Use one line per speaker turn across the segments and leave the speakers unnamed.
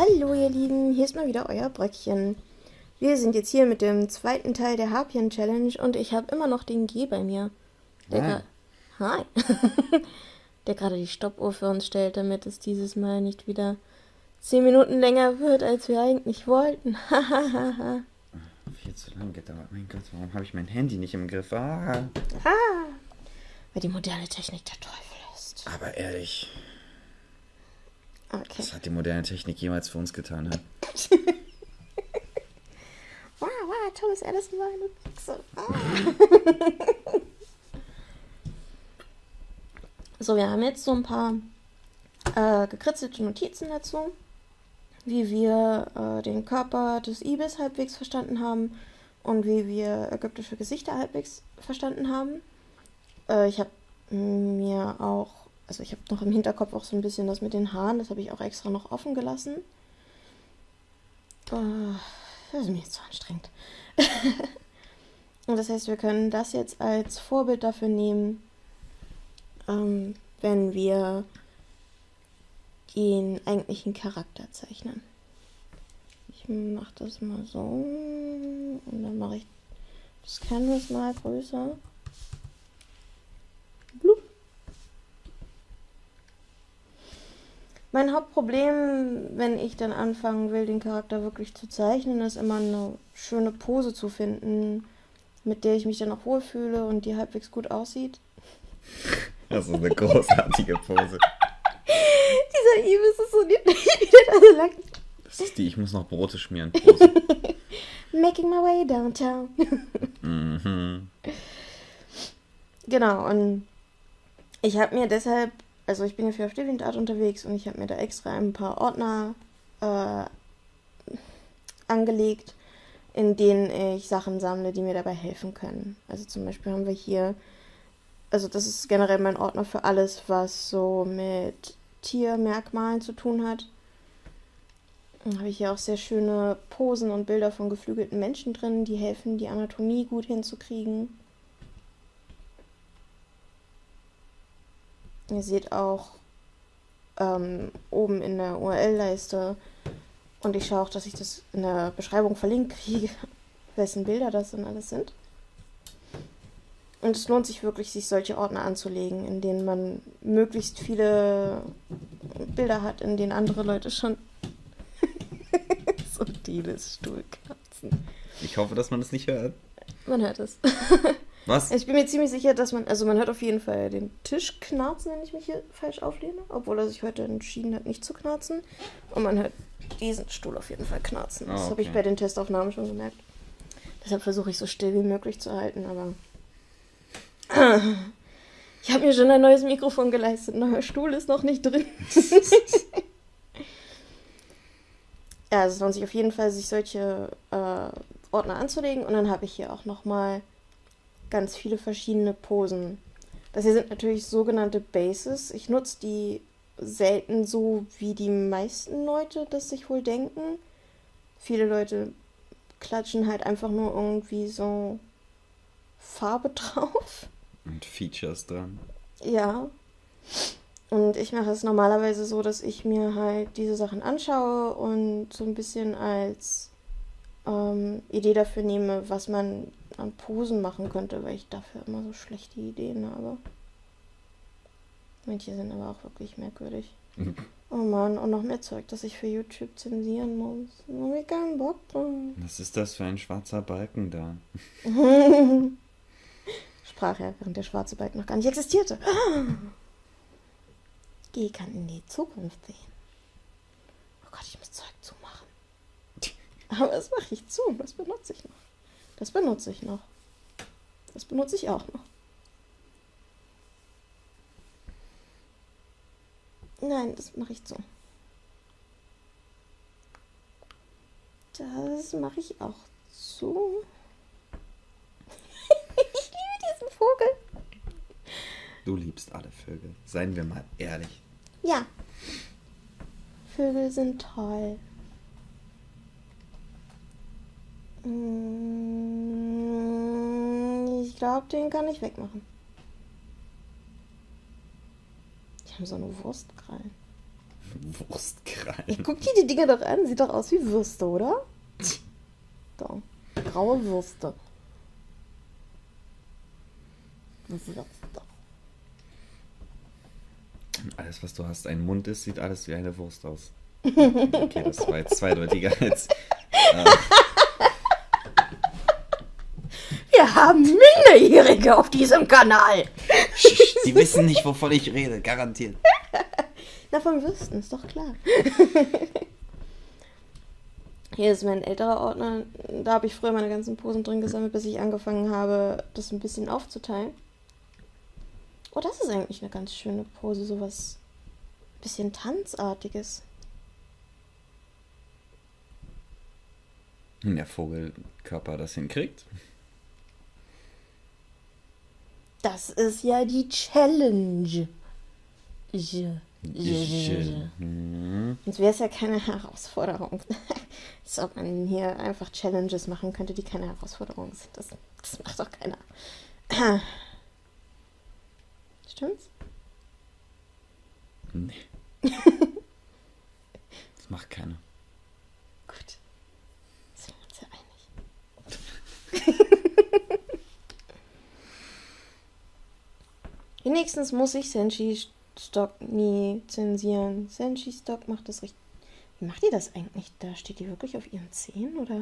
Hallo ihr Lieben, hier ist mal wieder euer Bröckchen. Wir sind jetzt hier mit dem zweiten Teil der Harpien Challenge und ich habe immer noch den G bei mir. Der Hi. der gerade die Stoppuhr für uns stellt, damit es dieses Mal nicht wieder zehn Minuten länger wird, als wir eigentlich wollten.
Viel zu lange gedauert. Mein Gott, warum habe ich mein Handy nicht im Griff? Ah.
ah, weil die moderne Technik der Teufel ist.
Aber ehrlich,
Okay.
was hat die moderne Technik jemals für uns getan? Hä?
Wow, wow, Thomas Edison war eine Büchse. Ah. so, wir haben jetzt so ein paar äh, gekritzelte Notizen dazu, wie wir äh, den Körper des Ibis halbwegs verstanden haben und wie wir ägyptische Gesichter halbwegs verstanden haben. Äh, ich habe mir auch, also ich habe noch im Hinterkopf auch so ein bisschen das mit den Haaren, das habe ich auch extra noch offen gelassen. Äh, das ist mir jetzt zu anstrengend. Und das heißt, wir können das jetzt als Vorbild dafür nehmen, ähm, wenn wir den eigentlichen Charakter zeichnen. Ich mache das mal so und dann mache ich das Canvas mal größer. Blub. Mein Hauptproblem, wenn ich dann anfangen will, den Charakter wirklich zu zeichnen, ist immer eine schöne Pose zu finden, mit der ich mich dann auch wohlfühle und die halbwegs gut aussieht.
Das ist eine großartige Pose.
Dieser Ibis ist so niedlich, wie der da so lang.
Das ist die Ich muss noch Brote schmieren Pose.
Making my way downtown.
mhm.
Genau, und ich habe mir deshalb, also ich bin ja für auf DeviantArt unterwegs und ich habe mir da extra ein paar Ordner äh, angelegt, in denen ich Sachen sammle, die mir dabei helfen können. Also zum Beispiel haben wir hier, also das ist generell mein Ordner für alles, was so mit Tiermerkmalen zu tun hat. Dann habe ich hier auch sehr schöne Posen und Bilder von geflügelten Menschen drin, die helfen, die Anatomie gut hinzukriegen. Ihr seht auch ähm, oben in der URL-Leiste und ich schaue auch, dass ich das in der Beschreibung verlinkt kriege, wessen Bilder das denn alles sind. Und es lohnt sich wirklich, sich solche Ordner anzulegen, in denen man möglichst viele Bilder hat, in denen andere Leute schon so Dieles Stuhlkatzen.
Ich hoffe, dass man das nicht hört.
Man hört es.
Was?
Ich bin mir ziemlich sicher, dass man, also man hört auf jeden Fall den Tisch knarzen, wenn ich mich hier falsch auflehne, obwohl er sich heute entschieden hat, nicht zu knarzen. Und man hört diesen Stuhl auf jeden Fall knarzen. Das
Ah,
habe ich
okay.
bei den Testaufnahmen schon gemerkt. Deshalb versuche ich so still wie möglich zu halten, aber. Ich habe mir schon ein neues Mikrofon geleistet. Ein neuer Stuhl ist noch nicht drin. ja, also es lohnt sich auf jeden Fall, sich solche äh, Ordner anzulegen. Und dann habe ich hier auch nochmal ganz viele verschiedene Posen. Das hier sind natürlich sogenannte Bases. Ich nutze die selten so, wie die meisten Leute das sich wohl denken. Viele Leute klatschen halt einfach nur irgendwie so Farbe drauf.
Und Features dran.
Ja. Und ich mache es normalerweise so, dass ich mir halt diese Sachen anschaue und so ein bisschen als ähm, Idee dafür nehme, was man an Posen machen könnte, weil ich dafür immer so schlechte Ideen habe. Manche sind aber auch wirklich merkwürdig. Oh Mann, und noch mehr Zeug, das ich für YouTube zensieren muss. Hab ich keinen Bock drauf.
Was ist das für ein schwarzer Balken da?
Sprach er, während der schwarze Balken noch gar nicht existierte. G kann in die Zukunft sehen. Oh Gott, ich muss Zeug zumachen. Aber das mache ich zu. Das benutze ich noch. Das benutze ich noch. Das benutze ich auch noch. Nein, das mache ich zu. Das mache ich auch zu. ich liebe diesen Vogel.
Du liebst alle Vögel. Seien wir mal ehrlich.
Ja. Vögel sind toll. Mm, Ich glaube, den kann ich wegmachen. Die haben so eine Wurstkrallen.
Wurstkrallen.
Guck dir die Dinger doch an, sieht doch aus wie Würste, oder? Da. Graue Würste. Würste.
Alles, was du hast, ein Mund ist, sieht alles wie eine Wurst aus. Okay, das war jetzt zweideutiger als. Äh,
Wir haben Minderjährige auf diesem Kanal.
die wissen nicht, wovon ich rede, garantiert.
Na, von Würsten, ist doch klar. Hier ist mein älterer Ordner. Da habe ich früher meine ganzen Posen drin gesammelt, bis ich angefangen habe, das ein bisschen aufzuteilen. Oh, das ist eigentlich eine ganz schöne Pose. Sowas bisschen Tanzartiges.
Wenn der Vogelkörper das hinkriegt.
Das ist ja die Challenge.
Mhm.
Sonst wäre es ja keine Herausforderung. Als ob man hier einfach Challenges machen könnte, die keine Herausforderung sind. Das, das macht doch keiner. Stimmt's?
Nee. Das macht keiner.
Gut. Sind wir uns ja einig. Wenigstens muss ich Senshi Stock nie zensieren. Senshi Stock macht das richtig. Wie macht ihr das eigentlich? Da steht die wirklich auf ihren Zehen oder?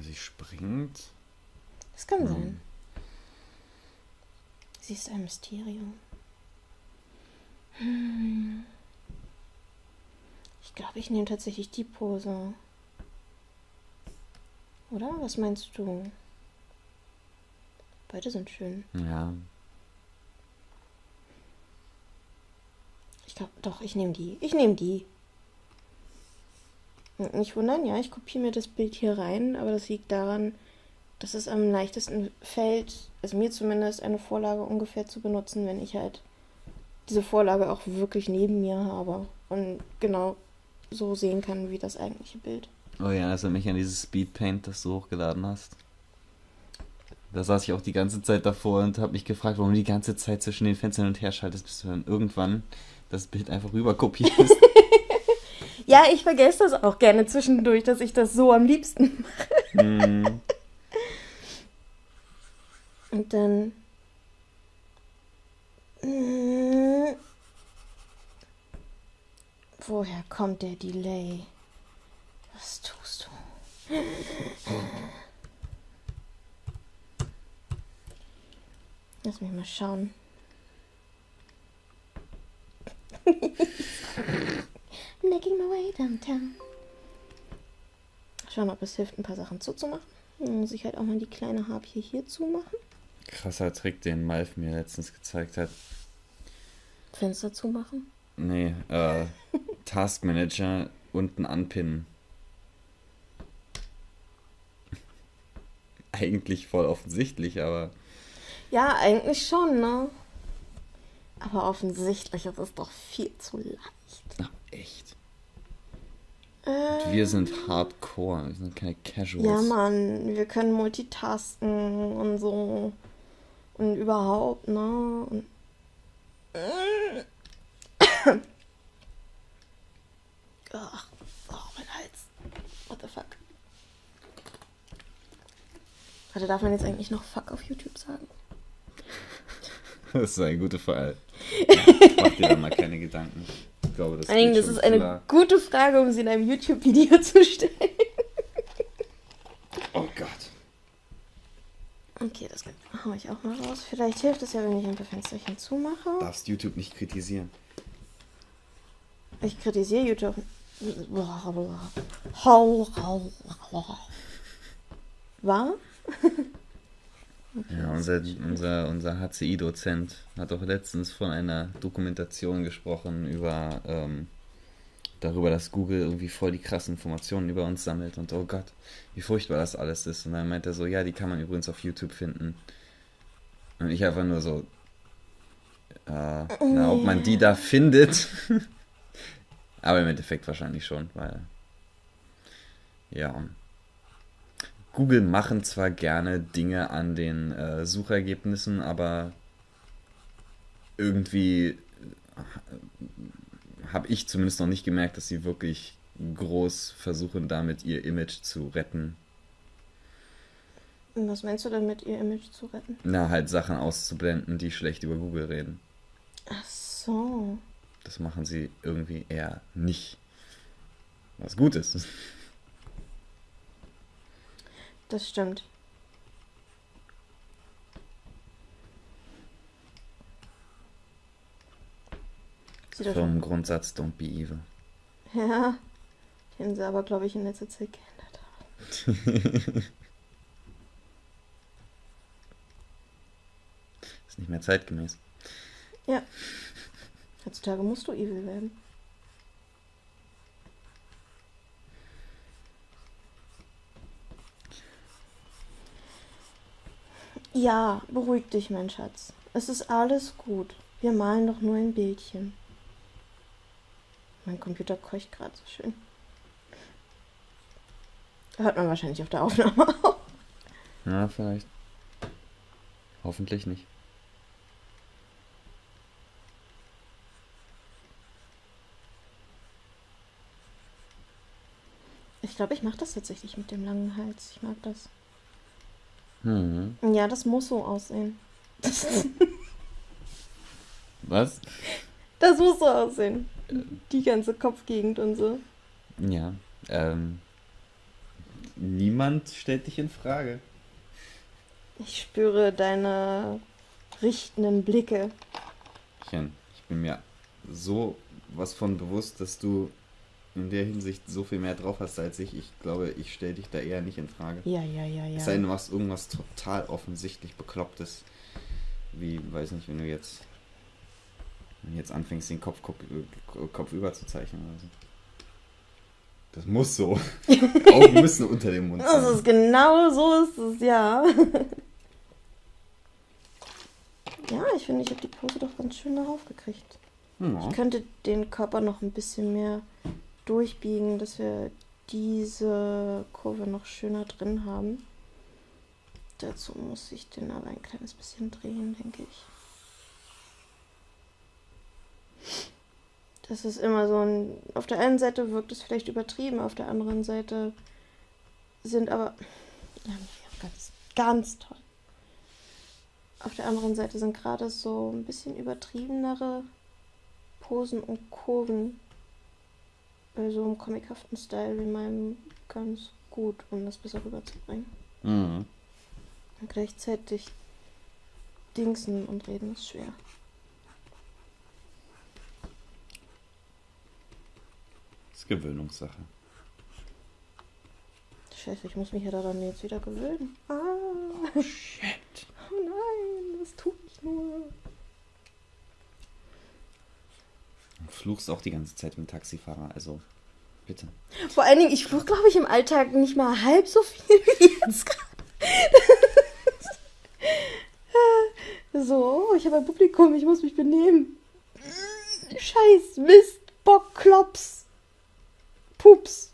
Sie springt.
Das kann
Hm.
sein. Sie ist ein Mysterium. Hm. Ich glaube, ich nehme tatsächlich die Pose. Oder? Was meinst du? Beide sind schön.
Ja.
Glaube, doch, ich nehme die. Ich nehme die. Nicht wundern, ja, ich kopiere mir das Bild hier rein, aber das liegt daran, dass es am leichtesten fällt, also mir zumindest, eine Vorlage ungefähr zu benutzen, wenn ich halt diese Vorlage auch wirklich neben mir habe und genau so sehen kann wie das eigentliche Bild.
Oh ja, das erinnert mich an dieses Speedpaint, das du hochgeladen hast. Da saß ich auch die ganze Zeit davor und habe mich gefragt, warum du die ganze Zeit zwischen den Fenstern und her schaltest, bis du dann irgendwann das Bild einfach rüber kopierst.
Ja, ich vergesse das auch gerne zwischendurch, dass ich das so am liebsten mache.
mm,
Und dann. Mm. Woher kommt der Delay? Was tust du? Lass mich mal schauen. Making my way downtown. Schauen, ob es hilft, ein paar Sachen zuzumachen. Dann muss ich halt auch mal die kleine Harpie hier zumachen.
krasser Trick, den Malf mir letztens gezeigt hat.
Fenster zumachen.
Nee, äh, Taskmanager unten anpinnen. Eigentlich voll offensichtlich, aber
Ja, eigentlich schon, ne? Aber offensichtlich ist es doch viel zu leicht.
na, echt.
Äh,
Wir sind Hardcore, wir sind keine Casuals.
ja, Mann, wir können multitasken und so. Und überhaupt, ne? Und Ach, oh, mein Hals. What the fuck? Warte, darf man jetzt eigentlich noch Fuck auf YouTube sagen?
Das ist eine gute Frage. Mach dir da mal keine Gedanken. Ich glaube, das, geht
das ist eine
klar.
gute Frage, um sie in einem YouTube-Video zu stellen.
Oh Gott.
Okay, das hau ich auch mal raus. Vielleicht hilft es ja, wenn ich ein paar Fensterchen zumache.
Darfst YouTube nicht kritisieren.
Ich kritisiere YouTube. Hau, War?
Ja, unser, unser, unser HCI-Dozent hat auch letztens von einer Dokumentation gesprochen über ähm, darüber, dass Google irgendwie voll die krassen Informationen über uns sammelt und oh Gott, wie furchtbar das alles ist. Und dann meint er so, ja, die kann man übrigens auf YouTube finden. Und ich einfach nur so, äh, na, ob man die da findet. Aber im Endeffekt wahrscheinlich schon, weil ja. Google machen zwar gerne Dinge an den äh, Suchergebnissen, aber irgendwie äh, habe ich zumindest noch nicht gemerkt, dass sie wirklich groß versuchen, damit ihr Image zu retten.
Was meinst du damit, ihr Image zu retten?
Na, halt Sachen auszublenden, die schlecht über Google reden.
Ach so.
Das machen sie irgendwie eher nicht. Was gut ist.
Das stimmt. Sieht
Vom Grundsatz Don't be evil.
Ja, den sie aber, glaube ich, in letzter Zeit geändert haben.
Ist nicht mehr zeitgemäß.
Ja. Heutzutage musst du evil werden. Ja, beruhig dich, mein Schatz. Es ist alles gut. Wir malen doch nur ein Bildchen. Mein Computer keucht gerade so schön. Hört man wahrscheinlich auf der Aufnahme auch.
Ja, vielleicht. Hoffentlich nicht.
Ich glaube, ich mache das tatsächlich mit dem langen Hals. Ich mag das.
Hm.
Ja, das muss so aussehen.
Was?
Das muss so aussehen. Die ganze Kopfgegend und so.
Ja. Ähm. Niemand stellt dich in Frage.
Ich spüre deine richtenden Blicke.
Ich bin mir so was von bewusst, dass du in der Hinsicht so viel mehr drauf hast als ich. Ich glaube, ich stelle dich da eher nicht in Frage.
Ja, ja, ja,
Es sei denn,
ja.
du machst irgendwas total offensichtlich Beklopptes. Wie, weiß nicht, wenn du jetzt, wenn du jetzt anfängst, den Kopf, Kopf, Kopf über zu zeichnen oder so. Das muss so. Augen müssen unter dem Mund
Das
sein.
ist genau so ist es, ja. Ja, ich finde, ich habe die Pose doch ganz schön darauf gekriegt.
Ja.
Ich könnte den Körper noch ein bisschen mehr durchbiegen, dass wir diese Kurve noch schöner drin haben. Dazu muss ich den aber ein kleines bisschen drehen, denke ich. Das ist immer so ein. Auf der einen Seite wirkt es vielleicht übertrieben, auf der anderen Seite sind aber. Ja, ganz, ganz toll. Auf der anderen Seite sind gerade so ein bisschen übertriebenere Posen und Kurven so einem comichaften Style wie meinem ganz gut, um das besser rüberzubringen.
Mhm.
Und gleichzeitig dingsen und reden ist schwer.
Das ist Gewöhnungssache.
Scheiße, ich muss mich ja daran jetzt wieder gewöhnen. Ah,
Oh, shit.
oh nein, was tue ich nur?
Du fluchst auch die ganze Zeit mit dem Taxifahrer, also bitte.
Vor allen Dingen, ich fluch, glaube ich, im Alltag nicht mal halb so viel wie jetzt gerade. so, ich habe ein Publikum, ich muss mich benehmen. Scheiß, Mist, Bock, Klops, Pups.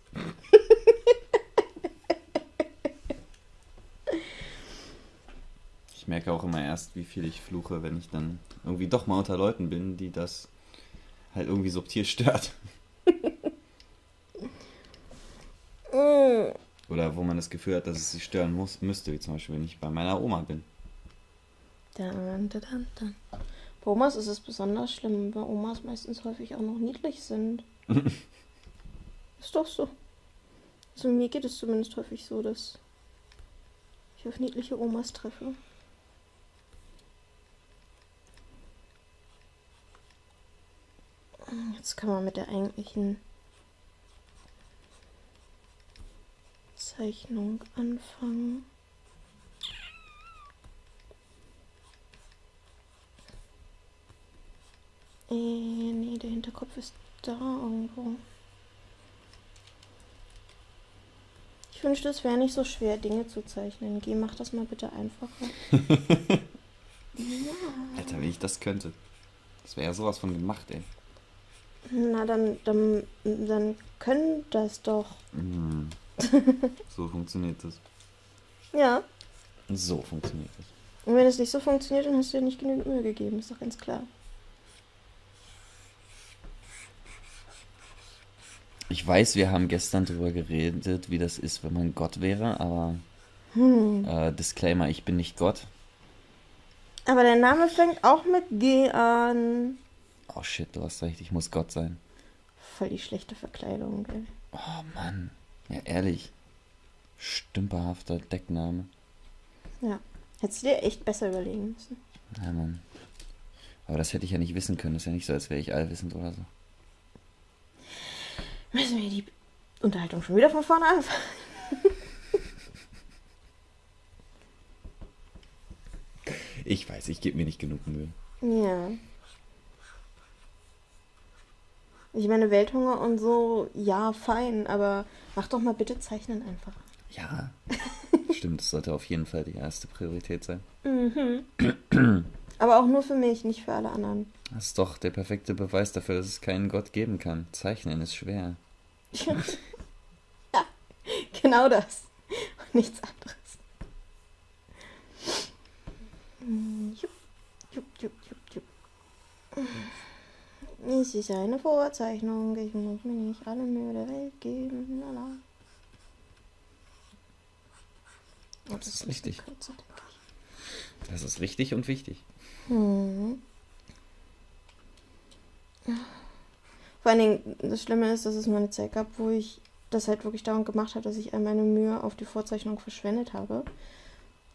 Ich merke auch immer erst, wie viel ich fluche, wenn ich dann irgendwie doch mal unter Leuten bin, die das halt irgendwie subtil stört.
Mm.
Oder wo man das Gefühl hat, dass es sie stören muss, müsste, wie zum Beispiel, wenn ich bei meiner Oma bin.
Dann, dann, dann, dann. Bei Omas ist es besonders schlimm, weil Omas meistens häufig auch noch niedlich sind. ist doch so. Also mir geht es zumindest häufig so, dass ich auf niedliche Omas treffe. Jetzt kann man mit der eigentlichen Zeichnung anfangen. Äh, nee, der Hinterkopf ist da irgendwo. Ich wünschte, es wäre nicht so schwer, Dinge zu zeichnen. Geh, mach das mal bitte einfacher.
Alter, wenn ich das könnte. Das wäre ja sowas von gemacht, ey.
Na, dann, dann, dann können das doch.
Mm. So funktioniert das.
Ja.
So funktioniert das.
Und wenn es nicht so funktioniert, dann hast du dir nicht genügend Mühe gegeben, ist doch ganz klar.
Ich weiß, wir haben gestern darüber geredet, wie das ist, wenn man Gott wäre, aber
Hm.
äh, Disclaimer, ich bin nicht Gott.
Aber der Name fängt auch mit G an.
Oh shit, du hast recht, ich muss Gott sein.
Voll die schlechte Verkleidung, ey.
Oh Mann, ja ehrlich. Stümperhafter Deckname.
Ja. Hättest du dir echt besser überlegen müssen.
Ja, Mann. Aber das hätte ich ja nicht wissen können. Das ist ja nicht so, als wäre ich allwissend oder so.
Müssen wir die Unterhaltung schon wieder von vorne anfangen?
Ich weiß, ich gebe mir nicht genug Mühe.
Ja. Ich meine, Welthunger und so, ja, fein, aber mach doch mal bitte Zeichnen einfach.
Ja, stimmt, das sollte auf jeden Fall die erste Priorität sein.
Mhm. aber auch nur für mich, nicht für alle anderen.
Das ist doch der perfekte Beweis dafür, dass es keinen Gott geben kann. Zeichnen ist schwer.
ja, genau das. Und nichts anderes. Jupp, jupp, jupp, jupp, jupp. Es ist eine Vorzeichnung, ich muss mir nicht alle Mühe der Welt geben. Lala. Oh,
Das ist richtig.
kürzer.
Das ist richtig und wichtig.
Hm. Vor allen Dingen, das Schlimme ist, dass es mal eine Zeit gab, wo ich das halt wirklich dauernd gemacht habe, dass ich all meine Mühe auf die Vorzeichnung verschwendet habe.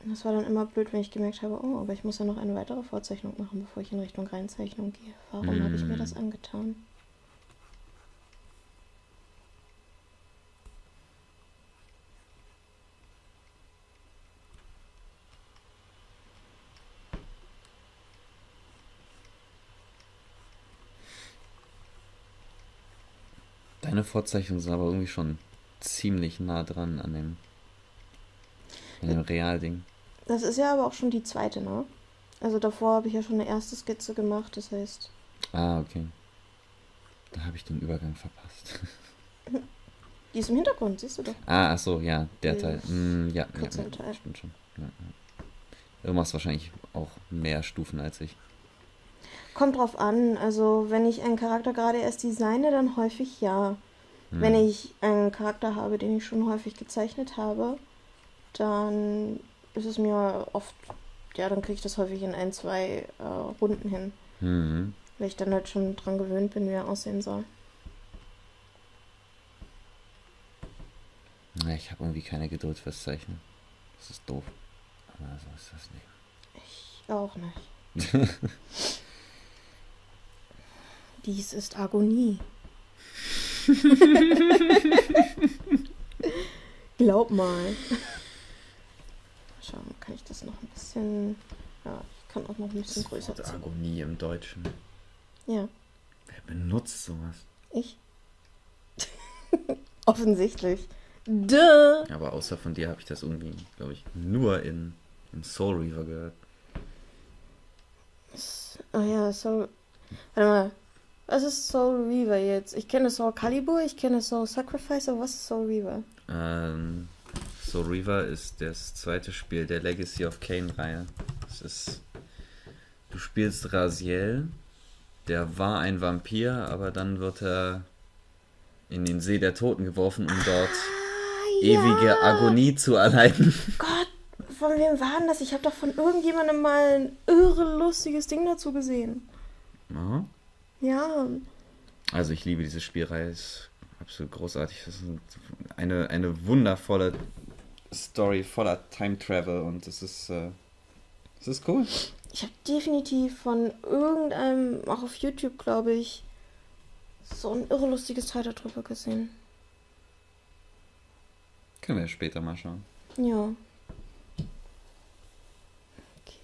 Und das war dann immer blöd, wenn ich gemerkt habe, oh, aber ich muss ja noch eine weitere Vorzeichnung machen, bevor ich in Richtung Reinzeichnung gehe. Warum habe ich mir
Hm.
das angetan?
Deine Vorzeichnungen sind aber irgendwie schon ziemlich nah dran an dem, an dem Realding.
Das ist ja aber auch schon die zweite, ne? Also davor habe ich ja schon eine erste Skizze gemacht, das heißt,
Ah, okay. Da habe ich den Übergang verpasst.
die ist im Hintergrund, siehst du doch.
Ah, ach so, ja, der
Der
Teil. Mm, ja, ja, ja,
Teil.
stimmt schon. Ja, ja. Du machst wahrscheinlich auch mehr Stufen als ich.
Kommt drauf an. Also, wenn ich einen Charakter gerade erst designe, dann häufig ja.
Hm.
Wenn ich einen Charakter habe, den ich schon häufig gezeichnet habe, dann ist es mir oft, ja, dann kriege ich das häufig in ein, zwei äh, Runden hin.
Mhm.
Weil ich dann halt schon dran gewöhnt bin, wie er aussehen soll.
Ja, ich habe irgendwie keine Geduld fürs Zeichnen. Das ist doof. Aber so ist das Leben.
Ich auch nicht. Dies ist Agonie. Glaub mal. Schauen, kann ich das noch ein bisschen. Ja, ich kann auch noch ein bisschen größer
Wort
ziehen.
Agonie im Deutschen.
Ja,
Wer benutzt sowas?
ich. Offensichtlich. Duh.
Aber außer von dir habe ich das irgendwie, glaube ich, nur in, in Soul Reaver gehört.
Oh ja, Soul. Warte mal. Was ist Soul Reaver jetzt? Ich kenne Soul Calibur, ich kenne Soul Sacrifice, aber was ist Soul Reaver?
Ähm, Soul Reaver ist das zweite Spiel der Legacy of Kane-Reihe. Es ist. Du spielst Raziel, der war ein Vampir, aber dann wird er in den See der Toten geworfen, um dort
Ah,
ewige Agonie zu erleiden.
Gott, von wem war denn das? Ich habe doch von irgendjemandem mal ein irre lustiges Ding dazu gesehen.
Ja.
Ja,
Also ich liebe diese Spielreihe, ist absolut großartig. Das ist eine, eine wundervolle Story voller Time Travel und es ist, äh, es ist cool.
ich habe definitiv von irgendeinem, auch auf YouTube, glaube ich, so ein irre lustiges Teil darüber gesehen.
Können wir später mal schauen.
Ja. Okay.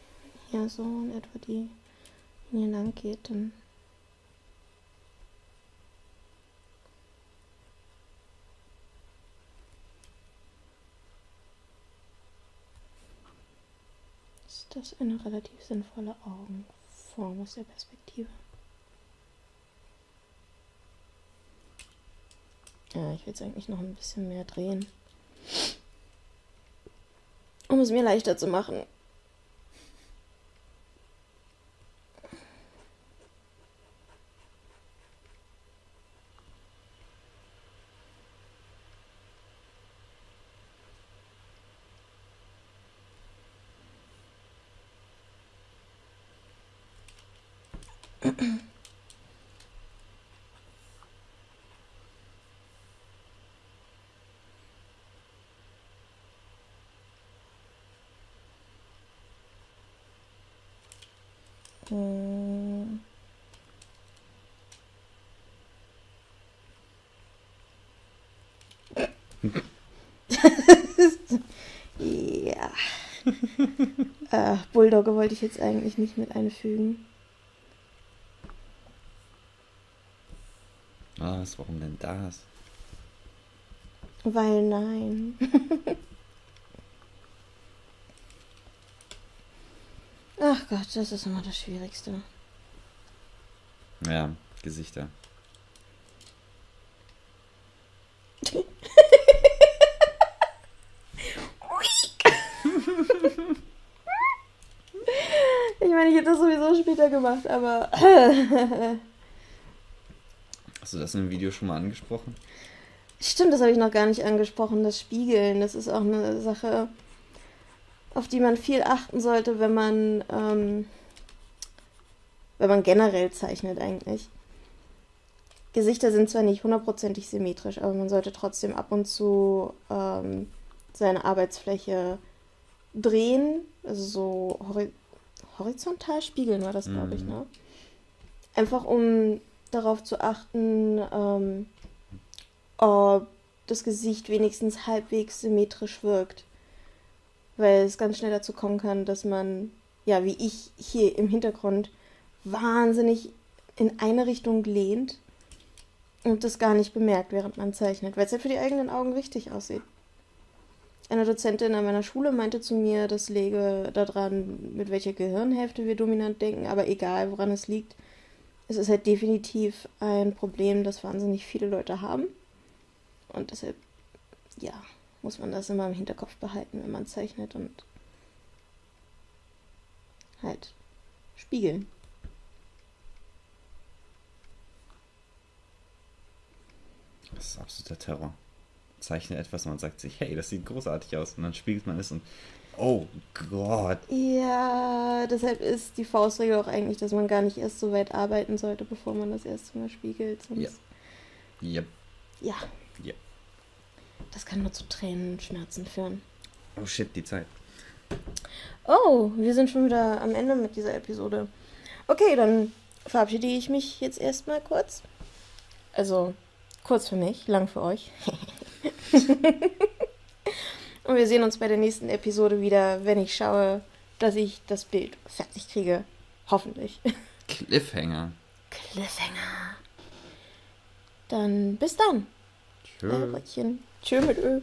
Ja, so in etwa die Linie lang geht, dann. Das eine relativ sinnvolle Augenform aus der Perspektive? Ja, ich will es eigentlich noch ein bisschen mehr drehen. Um es mir leichter zu machen. Hm. ja. äh, Bulldogge wollte ich jetzt eigentlich nicht mit einfügen.
Was? Warum denn das?
Weil nein. Ach Gott, das ist immer das Schwierigste.
Ja, Gesichter.
ich meine, ich hätte das sowieso später gemacht, aber.
Hast du das in einem Video schon mal angesprochen?
Stimmt, das habe ich noch gar nicht angesprochen. Das Spiegeln, das ist auch eine Sache, auf die man viel achten sollte, wenn man, ähm, wenn man generell zeichnet eigentlich. Gesichter sind zwar nicht hundertprozentig symmetrisch, aber man sollte trotzdem ab und zu ähm, seine Arbeitsfläche drehen, also so hori horizontal spiegeln war das, glaube ich,
Mhm.
ne? Einfach um darauf zu achten, ähm, ob das Gesicht wenigstens halbwegs symmetrisch wirkt. Weil es ganz schnell dazu kommen kann, dass man, ja, wie ich hier im Hintergrund, wahnsinnig in eine Richtung lehnt und das gar nicht bemerkt, während man zeichnet, weil es halt für die eigenen Augen richtig aussieht. Eine Dozentin an meiner Schule meinte zu mir, das läge daran, mit welcher Gehirnhälfte wir dominant denken, aber egal, woran es liegt, es ist halt definitiv ein Problem, das wahnsinnig viele Leute haben. Und deshalb, ja, muss man das immer im Hinterkopf behalten, wenn man zeichnet und halt spiegeln.
Das ist absoluter Terror. Zeichne etwas und man sagt sich, hey, das sieht großartig aus. Und dann spiegelt man es und, oh Gott.
Ja, deshalb ist die Faustregel auch eigentlich, dass man gar nicht erst so weit arbeiten sollte, bevor man das erste Mal spiegelt. Sonst,
Ja. Yep.
ja.
Ja.
Das kann nur zu Tränenschmerzen führen.
Oh shit, die Zeit.
Oh, wir sind schon wieder am Ende mit dieser Episode. Okay, dann verabschiede ich mich jetzt erstmal kurz. Also kurz für mich, lang für euch. Und wir sehen uns bei der nächsten Episode wieder, wenn ich schaue, dass ich das Bild fertig kriege. Hoffentlich.
Cliffhanger.
Cliffhanger. Dann bis dann.
Tschö.
Äh. Tschö mit Ö.